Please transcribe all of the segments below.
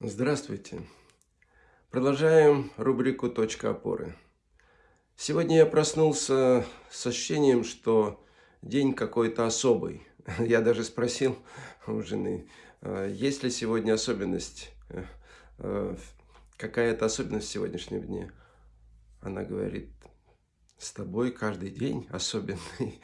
Здравствуйте! Продолжаем рубрику «Точка опоры». Сегодня я проснулся с ощущением, что день какой-то особый. Я даже спросил у жены, «А есть ли сегодня особенность, э, э, какая-то особенность в сегодняшнем дне. Она говорит, с тобой каждый день особенный.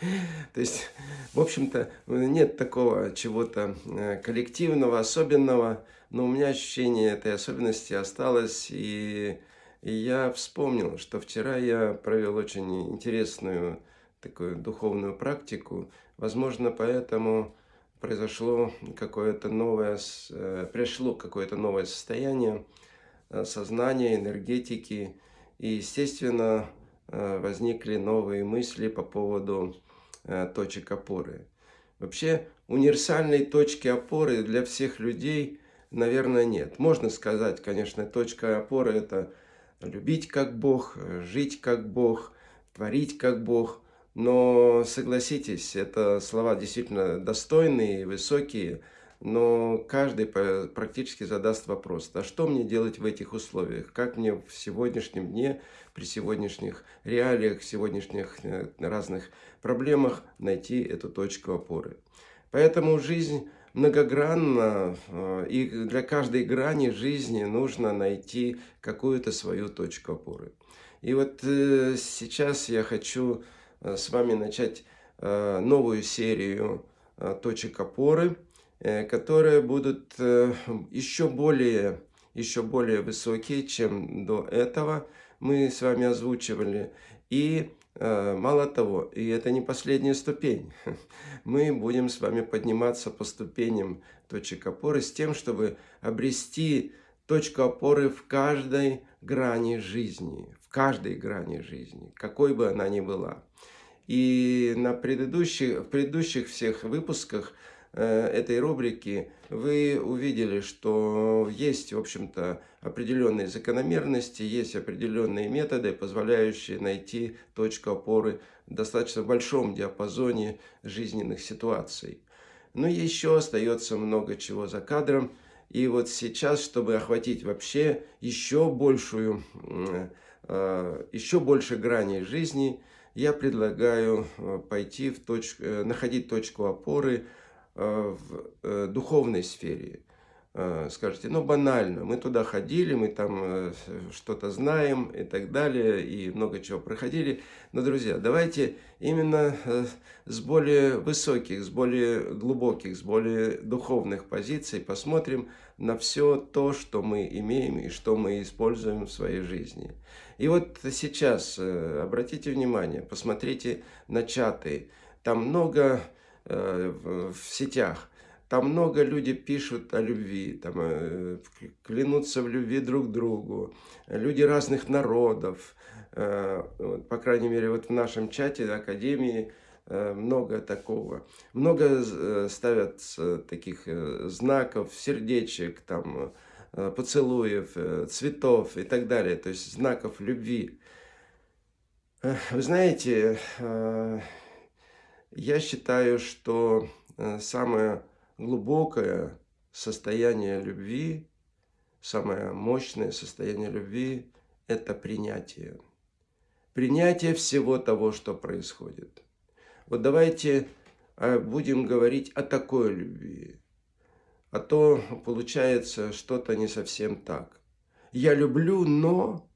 То есть, в общем-то, нет такого чего-то э, коллективного, особенного, но у меня ощущение этой особенности осталось, и, и я вспомнил, что вчера я провел очень интересную такую духовную практику. Возможно, поэтому произошло какое-то новое, э, пришло какое-то новое состояние э, сознания, энергетики. И, естественно, возникли новые мысли по поводу э, точек опоры. Вообще универсальной точки опоры для всех людей, наверное, нет. Можно сказать, конечно, точка опоры – это любить как Бог, жить как Бог, творить как Бог. Но согласитесь, это слова действительно достойные, высокие – но каждый практически задаст вопрос, а что мне делать в этих условиях? Как мне в сегодняшнем дне, при сегодняшних реалиях, сегодняшних э, разных проблемах найти эту точку опоры? Поэтому жизнь многогранна, э, и для каждой грани жизни нужно найти какую-то свою точку опоры. И вот э, сейчас я хочу с вами начать новую серию точек опоры – которые будут э, еще более, еще более высокие, чем до этого мы с вами озвучивали. И э, мало того, и это не последняя ступень, мы будем с вами подниматься по ступеням точек опоры с тем, чтобы обрести точку опоры в каждой грани жизни, в каждой грани жизни, какой бы она ни была. И на предыдущих, в предыдущих всех выпусках Э, этой рубрики вы увидели, что есть, в общем-то, определенные закономерности, есть определенные методы, позволяющие найти точку опоры в достаточно большом диапазоне жизненных ситуаций. Но еще остается много чего за кадром. И вот сейчас, чтобы охватить вообще еще большую, э, еще больше граней жизни, я предлагаю э, пойти в точку, находить точку опоры – Э, в э, духовной сфере. Э, скажете, ну банально, мы туда ходили, мы там что-то знаем и так далее, и много чего проходили. Но, друзья, давайте именно с более высоких, с более глубоких, с более духовных позиций посмотрим на все то, что мы имеем и что мы используем в своей жизни. И вот сейчас обратите внимание, посмотрите на чаты. Там много Э, в сетях. Там много люди пишут о любви, там, э, клянутся в любви друг другу. Люди разных народов. Э, по крайней мере, вот в нашем чате Академии много такого. Много ставят таких знаков, сердечек, там, поцелуев, цветов и так далее. То есть знаков любви. Вы знаете, я считаю, что э, самое глубокое состояние любви, самое мощное состояние любви – это принятие. Принятие всего того, что происходит. Вот давайте э, будем говорить о такой любви. А то получается что-то не совсем так. Я люблю, но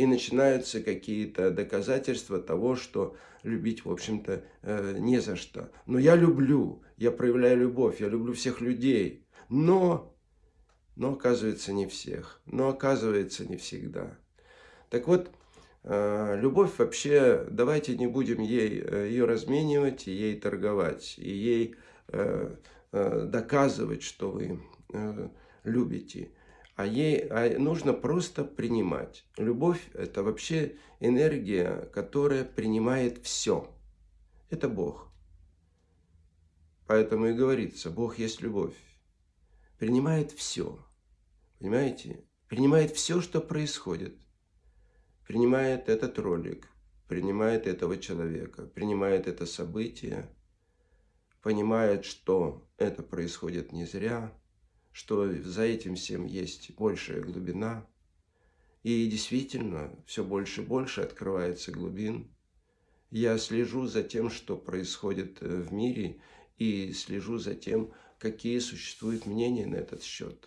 и начинаются какие-то доказательства того, что любить, в общем-то, э, не за что. Но я люблю, я проявляю любовь, я люблю всех людей, но, но оказывается не всех, но оказывается не всегда. Так вот, э, любовь вообще, давайте не будем ей, э, ее разменивать, ей торговать, и ей доказывать, что вы любите а ей а нужно просто принимать. Любовь – это вообще энергия, которая принимает все. Это Бог. Поэтому и говорится, Бог есть любовь. Принимает все. Понимаете? Принимает все, что происходит. Принимает этот ролик, принимает этого человека, принимает это событие, понимает, что это происходит не зря, что за этим всем есть большая глубина. И действительно, все больше и больше открывается глубин. Я слежу за тем, что происходит э, в мире, и слежу за тем, какие существуют мнения на этот счет.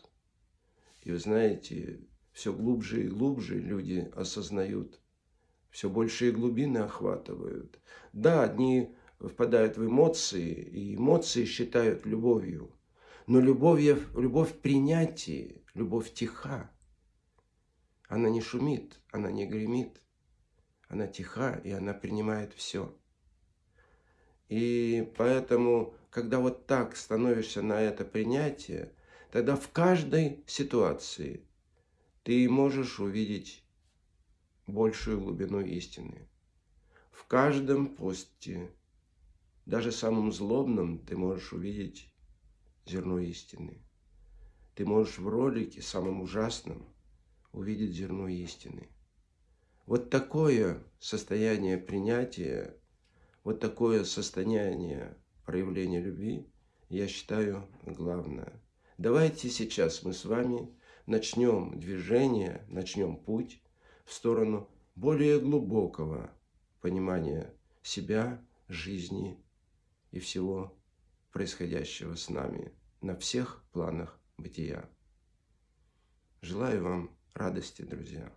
И вы знаете, все глубже и глубже люди осознают, все большие глубины охватывают. Да, одни впадают в эмоции, и эмоции считают любовью. Но любовь, любовь в принятии, любовь тиха. Она не шумит, она не гремит. Она тиха, и она принимает все. И поэтому, когда вот так становишься на это принятие, тогда в каждой ситуации ты можешь увидеть большую глубину истины. В каждом посте, даже самым злобном, ты можешь увидеть зерно истины. Ты можешь в ролике, самым ужасном, увидеть зерно истины. Вот такое состояние принятия, вот такое состояние проявления любви, я считаю главное. Давайте сейчас мы с вами начнем движение, начнем путь в сторону более глубокого понимания себя, жизни и всего происходящего с нами на всех планах бытия. Желаю вам радости, друзья.